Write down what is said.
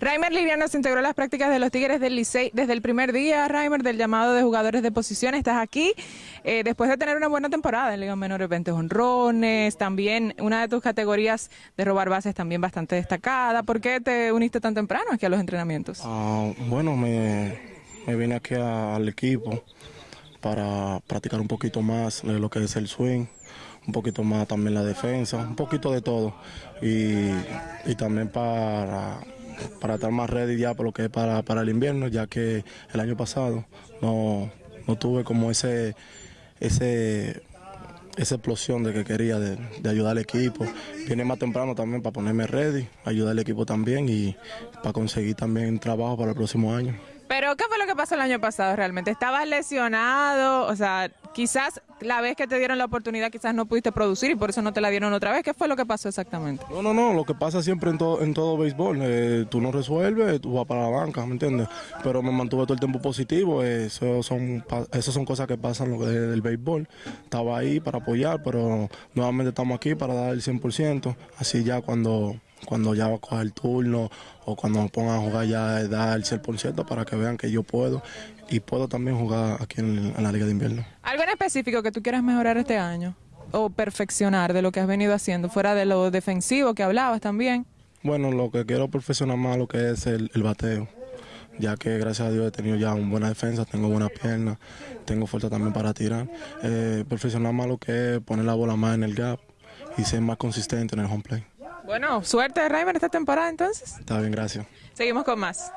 Raimer Liviano se integró a las prácticas de los Tigres del Licey desde el primer día, Raimer, del llamado de jugadores de posición. Estás aquí eh, después de tener una buena temporada en Liga Menores, 20 honrones, también una de tus categorías de robar bases también bastante destacada. ¿Por qué te uniste tan temprano aquí a los entrenamientos? Ah, bueno, me, vine aquí al equipo para practicar un poquito más lo que es el swing, un poquito más también la defensa, un poquito de todo. Y, y también para para estar más ready ya por lo que es para, para el invierno, ya que el año pasado no, no tuve como ese, ese, esa explosión de que quería de, de, ayudar al equipo. Viene más temprano también para ponerme ready, ayudar al equipo también y para conseguir también trabajo para el próximo año. Pero, ¿qué fue lo que pasó el año pasado realmente? ¿Estabas lesionado? O sea, quizás la vez que te dieron la oportunidad quizás no pudiste producir y por eso no te la dieron otra vez. ¿Qué fue lo que pasó exactamente? No, no, no, lo que pasa siempre en todo, en todo béisbol. Eh, tú no resuelves, tú vas para la banca, ¿me entiendes? Pero me mantuve todo el tiempo positivo. Eso son, eso son cosas que pasan lo del béisbol. Estaba ahí para apoyar, pero nuevamente estamos aquí para dar el 100%. Así ya cuando cuando ya va a coger el turno o cuando me pongan a jugar ya da el 100% para que vean que yo puedo y puedo también jugar aquí en, en, la Liga de Invierno. ¿Algo en específico que tú quieras mejorar este año o perfeccionar de lo que has venido haciendo, fuera de lo defensivo que hablabas también? Bueno, lo que quiero perfeccionar más lo que es el, el bateo ya que gracias a Dios he tenido ya una buena defensa, tengo buenas piernas, tengo fuerza también para tirar. Eh, perfeccionar más lo que es poner la bola más en el gap y ser más consistente en el home play. Bueno, suerte de Raimer esta temporada entonces. Está bien, gracias. Seguimos con más.